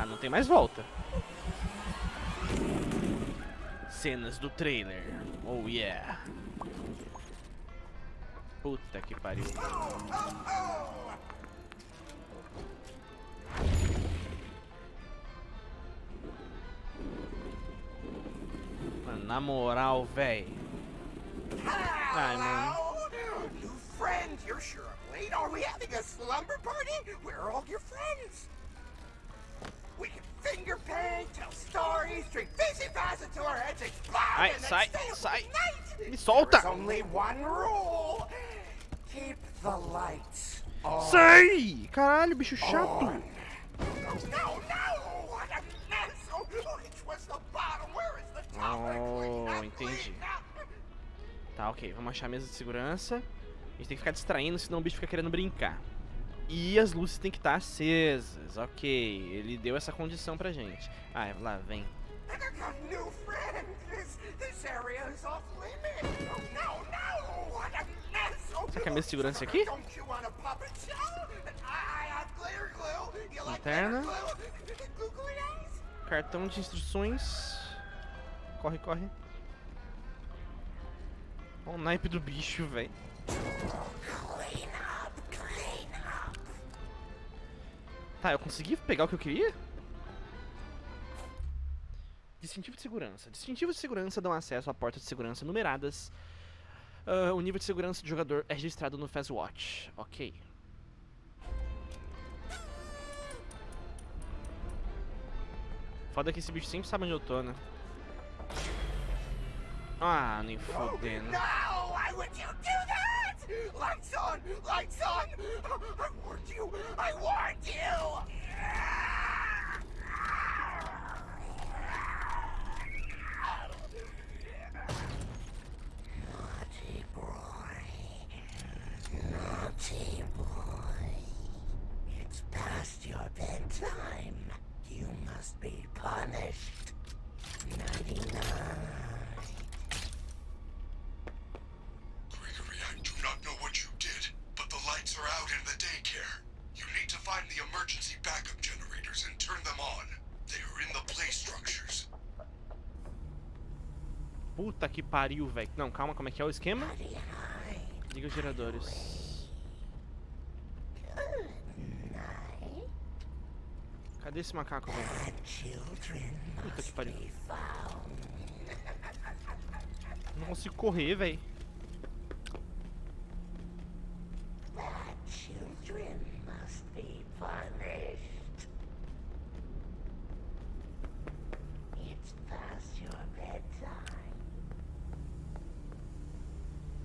Tá, não tem mais volta. Cenas do trailer. Oh yeah. Puta que pariu. Mano, na moral, véi. Ai, mano. Friends, you're sure I'm late. Are we having a slumber party? Where are all your friends? We can finger paint, tell stories, drink fizzy fast until our heads explode, Ai, and then sai, up sai. Me solta! Only one rule. Keep the lights on. Sai! Caralho, bicho chato. No, no! What a mess! Oh, which was the bottom? Where is the top? Oh, entendi. Tá, ok. Vamos achar a mesa de segurança. A gente tem que ficar distraindo, senão o bicho fica querendo brincar. E as luzes têm que estar acesas. Ok, ele deu essa condição pra gente. Ah, lá, vem. Oh! Oh, Será que é a mesa de segurança aqui? Lanterna. Cartão de instruções. Corre, corre. Olha o naipe do bicho, velho. Tá, eu consegui pegar o que eu queria? Distintivo de segurança. Distintivos de segurança dão acesso a portas de segurança numeradas. Ah, o nível de segurança do jogador é registrado no Fastwatch. Ok. Foda que esse bicho sempre sabe onde eu tô, né? Ah, nem fodendo. Would you do that? Lights on! Lights on! I warned you! I warned you! Puta que pariu, velho. Não, calma, como é que é o esquema? Liga os geradores. Cadê esse macaco, velho? Puta que pariu. Não consigo correr, velho.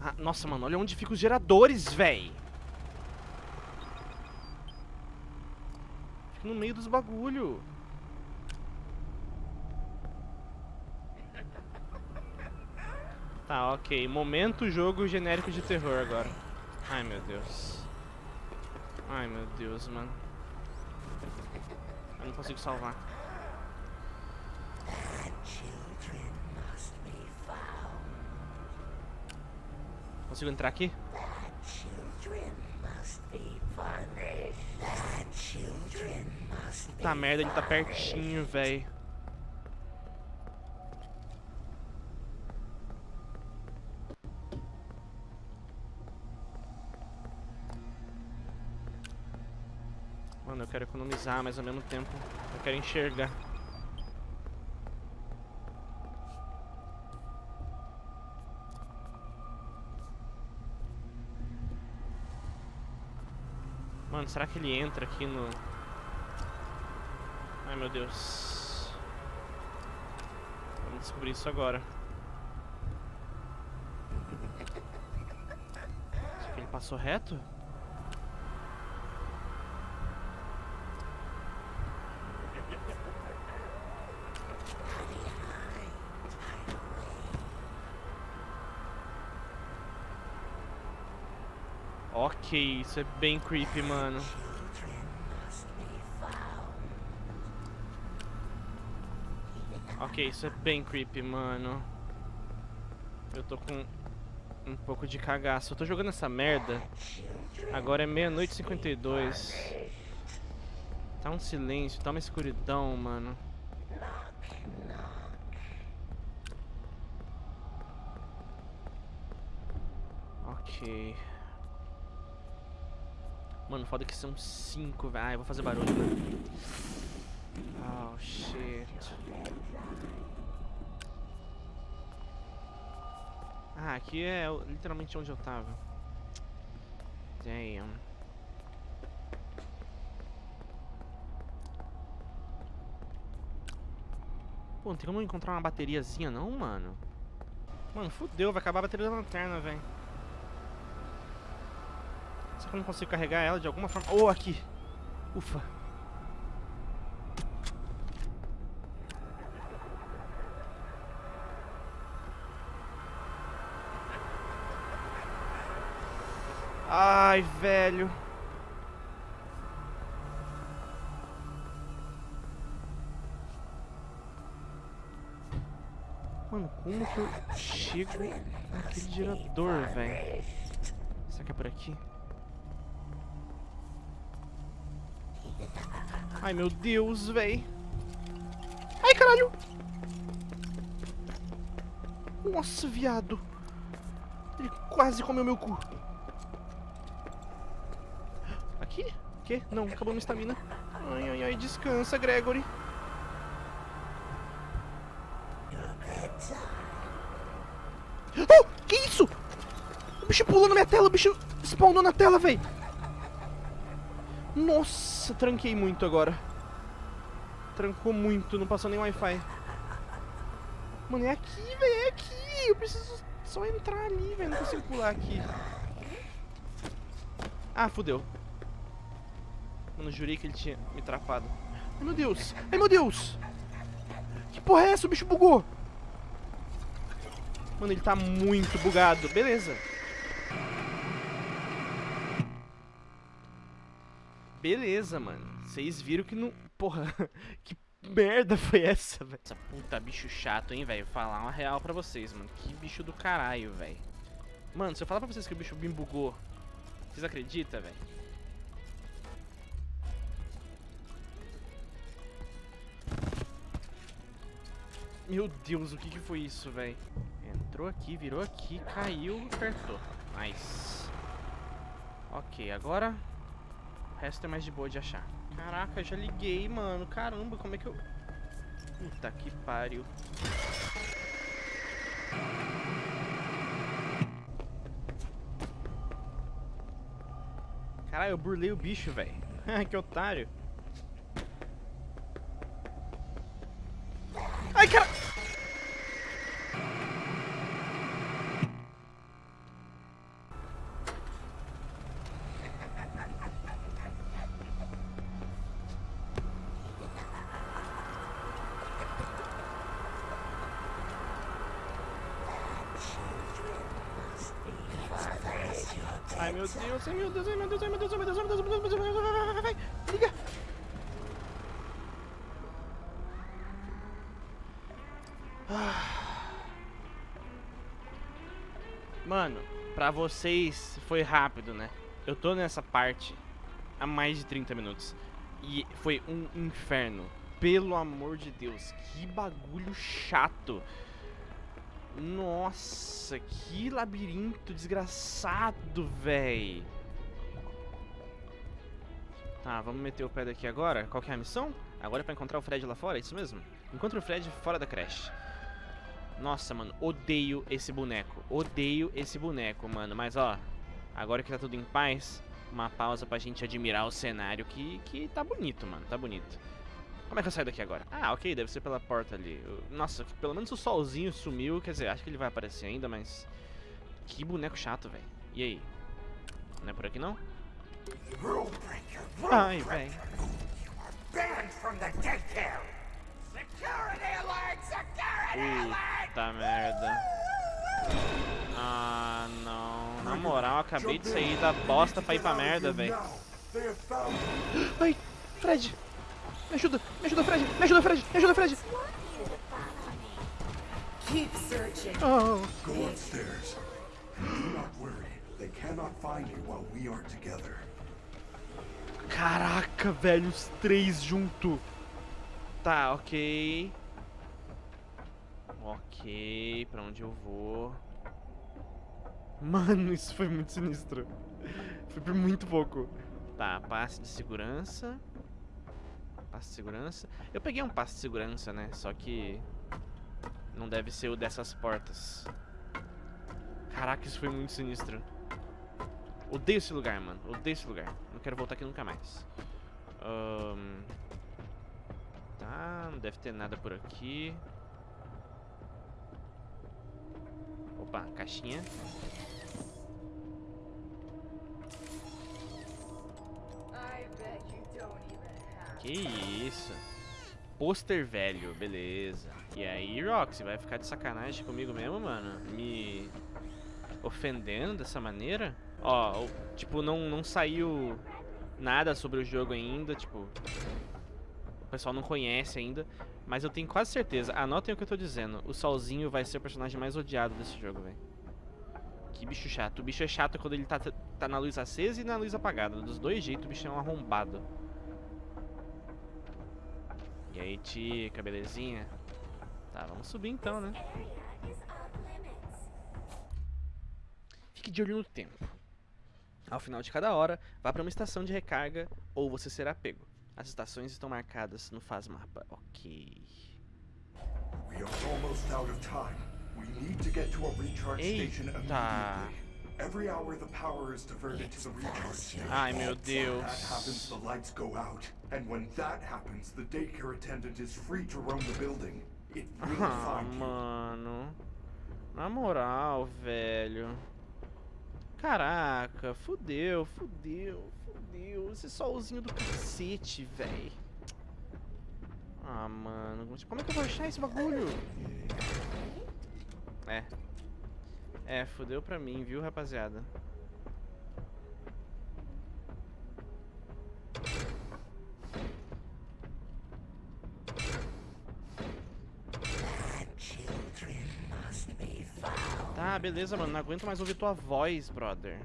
Ah, nossa, mano, olha onde ficam os geradores, véi. Fica no meio dos bagulho. Tá, ok. Momento jogo genérico de terror agora. Ai, meu Deus. Ai, meu Deus, mano. Eu não consigo salvar. Consigo entrar aqui? Tá merda, ele tá pertinho, véi. Mano, eu quero economizar, mas ao mesmo tempo eu quero enxergar. Será que ele entra aqui no... Ai, meu Deus. Vamos descobrir isso agora. Será que ele passou reto? Ok, isso é bem creepy, mano. Ok, isso é bem creepy, mano. Eu tô com um pouco de cagaço. Eu tô jogando essa merda. Agora é meia-noite e 52. Tá um silêncio, tá uma escuridão, mano. Mano, foda que são cinco, velho. Ai, vou fazer barulho, né? Oh, shit. Ah, aqui é literalmente onde eu tava. Damn. Pô, não tem como encontrar uma bateriazinha não, mano? Mano, fodeu, vai acabar a bateria da lanterna, velho. Será que eu não consigo carregar ela de alguma forma? Oh, aqui! Ufa! Ai, velho! Mano, como que eu chego naquele gerador, velho? Será que é por aqui? Ai, meu Deus, véi. Ai, caralho. Nossa, viado. Ele quase comeu meu cu. Aqui? Que? Não, acabou minha estamina. Ai, ai, ai, descansa, Gregory. Oh, que isso? O bicho pulou na minha tela, o bicho spawnou na tela, véi. Nossa. Nossa, tranquei muito agora. Trancou muito, não passou nem Wi-Fi. Mano, é aqui, velho, é aqui. Eu preciso só entrar ali, velho. Não consigo pular aqui. Ah, fodeu. Mano, jurei que ele tinha me trapado. Ai, meu Deus. Ai, meu Deus. Que porra é essa? O bicho bugou. Mano, ele tá muito bugado. Beleza. beleza, mano. Vocês viram que não... Porra, que merda foi essa, velho? Essa puta bicho chato, hein, velho? Falar uma real pra vocês, mano. Que bicho do caralho, velho. Mano, se eu falar pra vocês que o bicho me bugou, vocês acreditam, velho? Meu Deus, o que que foi isso, velho? Entrou aqui, virou aqui, caiu, apertou. Nice. Ok, agora o resto é mais de boa de achar. Caraca, já liguei, mano. Caramba, como é que eu... Puta que pariu. Caralho, eu burlei o bicho, velho. que otário. Ai meu Deus, ai meu Deus, ai meu Deus, ai meu Deus, ai meu Deus, ai meu Deus, ai meu Deus, ai meu Deus, vai, vai, vai, liga! Ah. Mano, pra vocês foi rápido, né? Eu tô nessa parte há mais de 30 minutos e foi um inferno. Pelo amor de Deus, que bagulho chato. Nossa, que labirinto desgraçado, véi. Tá, vamos meter o pé daqui agora. Qual que é a missão? Agora é pra encontrar o Fred lá fora, é isso mesmo? Encontre o Fred fora da creche. Nossa, mano, odeio esse boneco. Odeio esse boneco, mano. Mas, ó, agora que tá tudo em paz, uma pausa pra gente admirar o cenário que, que tá bonito, mano. Tá bonito. Como é que eu saio daqui agora? Ah, ok, deve ser pela porta ali. Nossa, pelo menos o solzinho sumiu. Quer dizer, acho que ele vai aparecer ainda, mas... Que boneco chato, velho. E aí? Não é por aqui, não? Ai, alert! Puta merda. Ah, não. Na moral, acabei de sair da bosta pra ir pra merda, velho. Ai, Fred. Me ajuda, me ajuda, Fred. Me ajuda, Fred. Me ajuda, Fred. Keep searching. Oh. Go upstairs. Do not worry. They cannot find you while we are together. Caraca, velho, os três junto. Tá, ok. Ok, pra onde eu vou? Mano, isso foi muito sinistro. Foi por muito pouco. Tá, passe de segurança. Passe de segurança. Eu peguei um passe de segurança, né? Só que... Não deve ser o dessas portas. Caraca, isso foi muito sinistro. Odeio esse lugar, mano. Odeio esse lugar. Não quero voltar aqui nunca mais. Ahn, Tá, não deve ter nada por aqui. Opa, caixinha. Que isso? Pôster velho, beleza. E aí, Roxy, vai ficar de sacanagem comigo mesmo, mano? Me ofendendo dessa maneira? Ó, tipo, não, não saiu nada sobre o jogo ainda, tipo... O pessoal não conhece ainda, mas eu tenho quase certeza, anotem o que eu tô dizendo, o Solzinho vai ser o personagem mais odiado desse jogo, velho. Que bicho chato. O bicho é chato quando ele tá, tá na luz acesa e na luz apagada. Dos dois jeitos, o bicho é um arrombado. E aí, tica, belezinha? Tá, vamos subir então, né? Fique de olho no tempo. Ao final de cada hora, vá para uma estação de recarga ou você será pego. As estações estão marcadas no Faz Mapa. Ok. Eita. Every hour the power is diverted to the recharge station. Ai, meu Deus. That happens, the lights go out. And when that happens, the daycare attendant is free to roam the building. It will Ah, find mano. Na moral, velho. Caraca, fudeu, fudeu, fudeu. Esse solzinho do cacete, velho. Ah, mano. Como é que eu vou achar esse bagulho? É. É, fudeu pra mim, viu, rapaziada? Tá, beleza, mano. Não aguento mais ouvir tua voz, brother.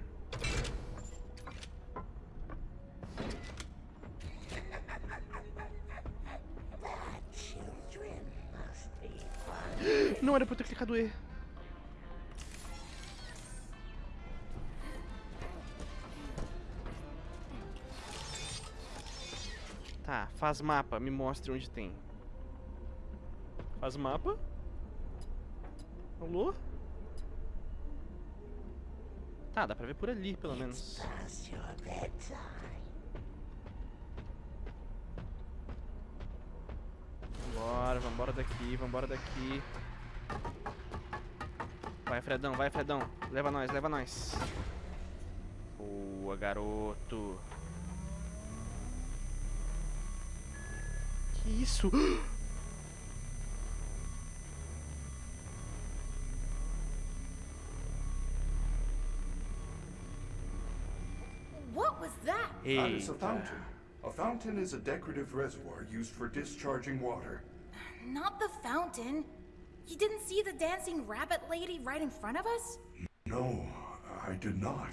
Não era pra eu ter clicado E. faz mapa, me mostre onde tem. Faz mapa? Alô? Tá, dá pra ver por ali, pelo menos. Vambora, vambora daqui, vambora daqui. Vai, Fredão, vai, Fredão. Leva nós, leva nós. Boa, garoto. Isso? What was that? That is a uh, fountain. A fountain is a decorative reservoir used for discharging water. Not the fountain. You didn't see the dancing rabbit lady right in front of us? No, I did not.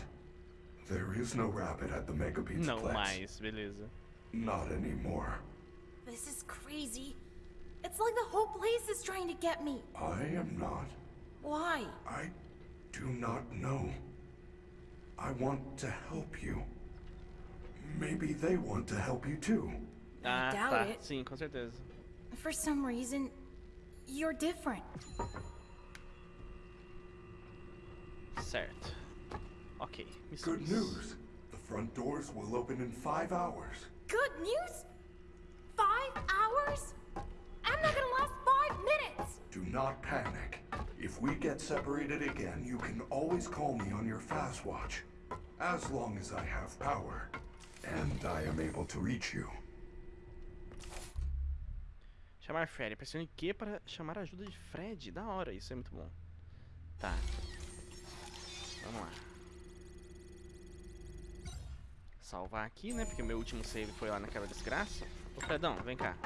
There is no rabbit at the Mega Pizza Não Plex. mais, beleza. Not anymore. This is crazy. It's like the whole place is trying to get me. I am not. Why? I do not know. I want to help you. Maybe they want to help you too. Ah, doubt tá. it. Sim, com certeza. For some reason, you're different. Certo. Ok. Good news. The front doors will open in five hours. Good news? Hours? I'm not gonna last five minutes! Do not panic. If we get separated again, you can always call me on your fast watch. As long as I have power. And I am able to reach you. Chamar Fred. Pressione Q para chamar a ajuda de Fred. Da hora, isso é muito bom. Tá. Vamos lá. Salvar aqui, né? Porque o meu último save foi lá naquela desgraça. Ô, Fredão, vem cá.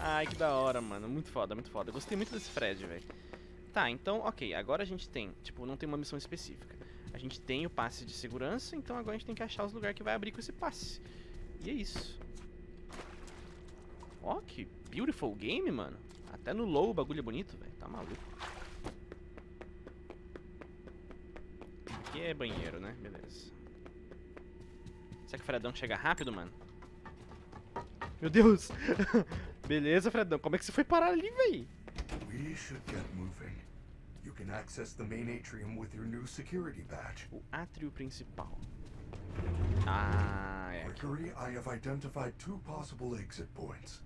Ai, que da hora, mano. Muito foda, muito foda. Gostei muito desse Fred, velho. Tá, então, ok. Agora a gente tem, tipo, não tem uma missão específica. A gente tem o passe de segurança, então agora a gente tem que achar os lugares que vai abrir com esse passe. E é isso. Ó, que beautiful game, mano. Até no low o bagulho é bonito, velho. Tá maluco. Aqui é banheiro, né? Beleza. Será que o Fredão chega rápido, mano? Meu Deus! Beleza, Fredão. Como é que você foi parar ali, véi? We should get moving. You can access the main atrium with your new security badge. O átrio principal. Ah, é. Mercury, I have identified two possible exit points.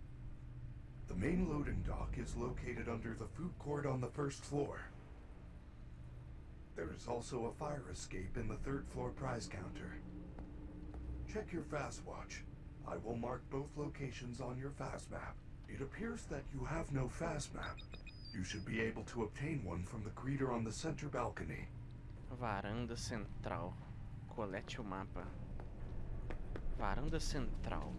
The main loading dock is located under the food court on the first floor. There is also a fire escape in the third floor prize counter. Check your fast watch. I will mark both locations on your fast map. It appears that you have no fast map. You should be able to obtain one from the greeter on the center balcony. Varanda central. Colete o mapa. Varanda central.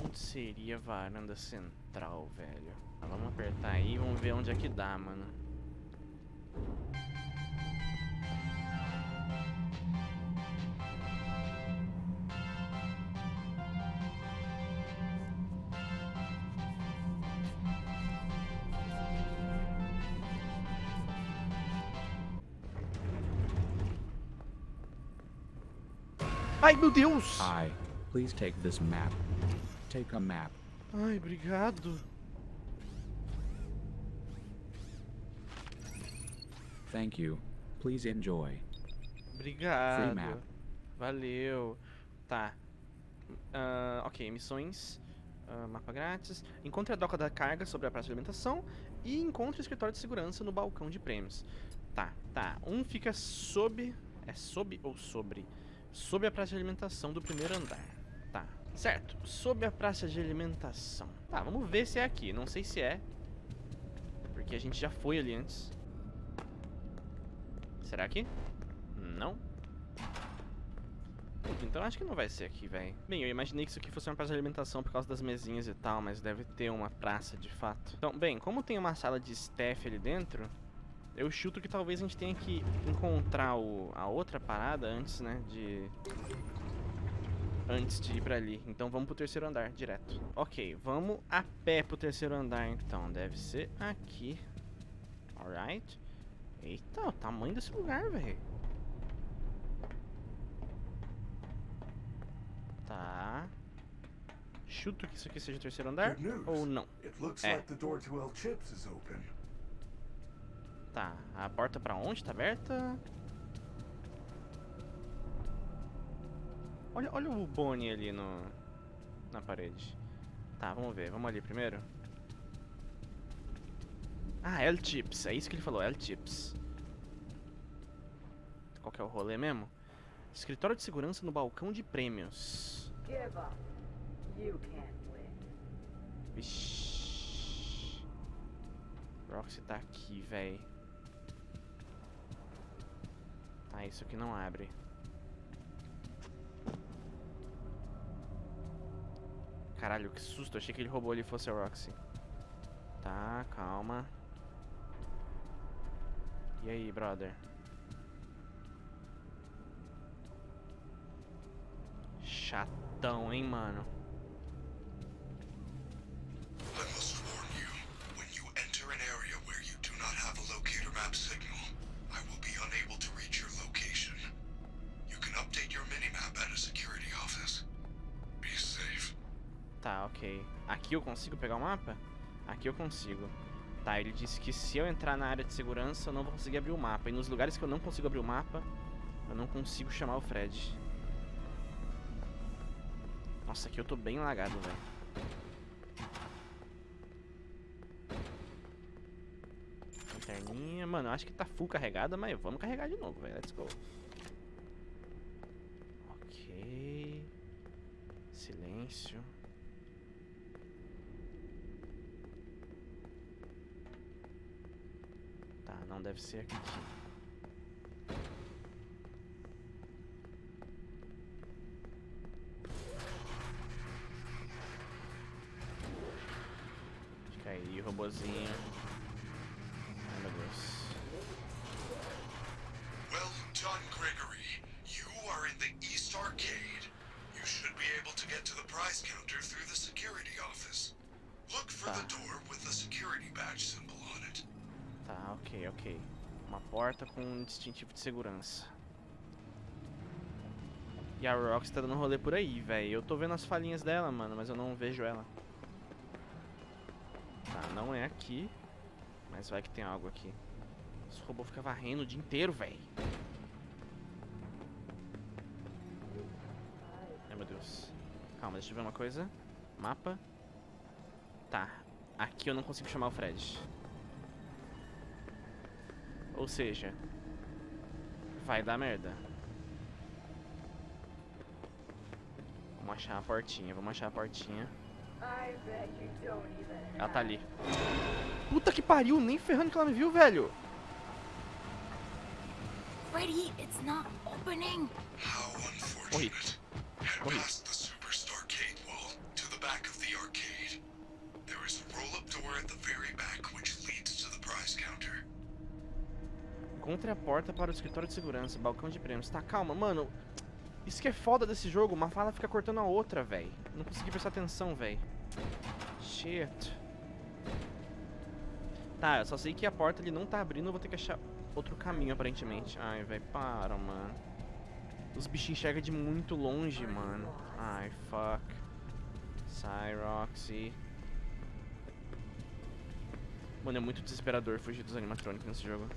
Onde seria a varanda central, velho? Vamos apertar aí e vamos ver onde é que dá, mano. Ai, meu Deus! Hi, please take this map. Take a map. Ai, obrigado. Thank you. Please enjoy. Obrigado. Valeu. Tá. Ah, ok, missões. Ah, mapa grátis. Encontre a doca da carga sobre a praça de alimentação. E encontre o escritório de segurança no balcão de prêmios. Tá, tá. Um fica sob. É sob ou sobre? Sob a praça de alimentação do primeiro andar. Tá. Certo. Sob a praça de alimentação. Tá, vamos ver se é aqui. Não sei se é. Porque a gente já foi ali antes. Será que? Não. Então acho que não vai ser aqui, velho. Bem, eu imaginei que isso aqui fosse uma praça de alimentação por causa das mesinhas e tal, mas deve ter uma praça de fato. Então, bem, como tem uma sala de staff ali dentro, eu chuto que talvez a gente tenha que encontrar o, a outra parada antes, né, de... Antes de ir pra ali. Então vamos pro terceiro andar, direto. Ok, vamos a pé pro terceiro andar, então. Deve ser aqui. Alright. Eita, o tamanho desse lugar, velho. Tá. Chuto que isso aqui seja o terceiro andar ou não. It Tá, a porta pra onde? Tá aberta? Olha, olha o Bonnie ali no, na parede. Tá, vamos ver. Vamos ali primeiro. Ah, El Chips. É isso que ele falou, El Chips. Qual que é o rolê mesmo? Escritório de segurança no balcão de prêmios. Vixi. Roxy tá aqui, véi. Tá, isso aqui não abre. Caralho, que susto. Achei que ele roubou ali fosse a Roxy. Tá, calma. E aí, brother? Chatão, hein, mano? Ok. Aqui eu consigo pegar o mapa? Aqui eu consigo. Tá, ele disse que se eu entrar na área de segurança eu não vou conseguir abrir o mapa. E nos lugares que eu não consigo abrir o mapa, eu não consigo chamar o Fred. Nossa, aqui eu tô bem lagado, velho. Lanterninha. Mano, eu acho que tá full carregada, mas vamos carregar de novo, velho. Let's go. Ok. Silêncio. Tá, não deve ser aqui. Acho que aí robozinho. Uma porta com um distintivo de segurança. E a Rox tá dando rolê por aí, velho. Eu tô vendo as falhinhas dela, mano, mas eu não vejo ela. Tá, não é aqui. Mas vai que tem algo aqui. Esse robô fica varrendo o dia inteiro, velho. Ai, meu Deus. Calma, deixa eu ver uma coisa. Mapa. Tá. Aqui eu não consigo chamar o Fred. Ou seja, vai dar merda. Vamos achar a portinha, vamos achar a portinha. I bet you don't even Ela tá ali. Puta que pariu, nem ferrando que ela me viu, velho. Freddy, it's not opening. How Morri. unfortunate. Head Morri. Encontre a porta para o escritório de segurança, balcão de prêmios. Tá, calma, mano. Isso que é foda desse jogo, uma fala fica cortando a outra, velho. Não consegui prestar atenção, velho. Shit. Tá, eu só sei que a porta ali não tá abrindo, eu vou ter que achar outro caminho, aparentemente. Ai, velho, para, mano. Os bichinhos enxergam de muito longe, mano. Ai, fuck. Sai, Roxy. Mano, é muito desesperador fugir dos animatrônicos nesse jogo.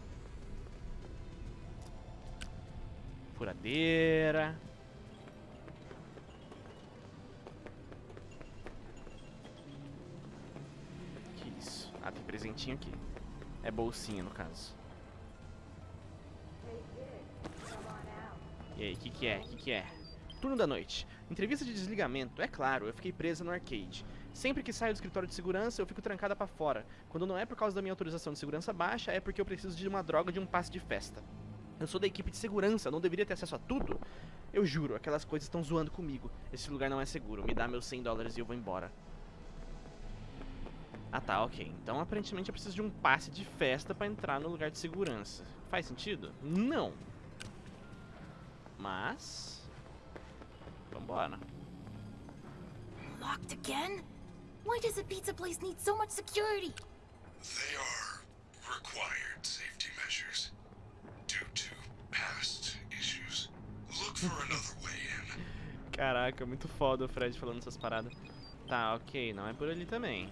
Furadeira. Que isso? Ah, tem presentinho aqui. É bolsinha, no caso. E aí, o que que é? O que que é? Turno da noite. Entrevista de desligamento. É claro, eu fiquei presa no arcade. Sempre que saio do escritório de segurança, eu fico trancada pra fora. Quando não é por causa da minha autorização de segurança baixa, é porque eu preciso de uma droga de um passe de festa. Eu sou da equipe de segurança, não deveria ter acesso a tudo? Eu juro, aquelas coisas estão zoando comigo. Esse lugar não é seguro. Me dá meus 100 dólares e eu vou embora. Ah tá, ok. Então aparentemente eu preciso de um passe de festa pra entrar no lugar de segurança. Faz sentido? Não. Mas... Vambora. Locked again? Why does a pizza place need so much security? They are required safety measures Caraca, muito foda o Fred falando essas paradas. Tá, ok, não é por ali também.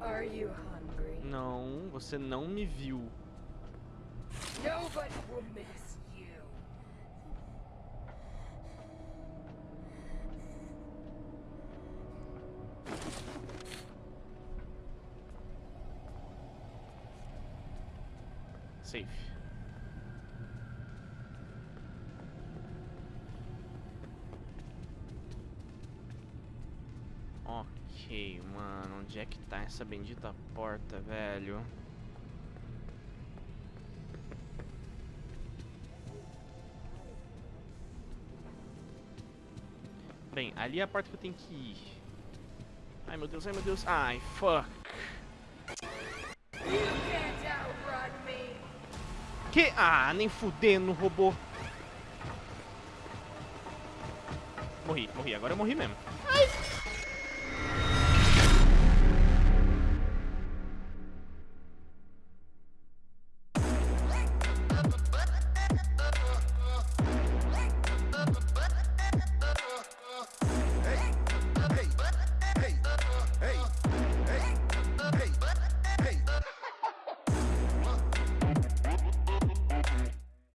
Are you hungry? Não, você não me viu. Nobody will miss onde é que tá essa bendita porta, velho? Bem, ali é a porta que eu tenho que ir. Ai meu Deus, ai meu Deus. Ai, fuck. Que? Ah, nem fudendo, robô. Morri, morri. Agora eu morri mesmo.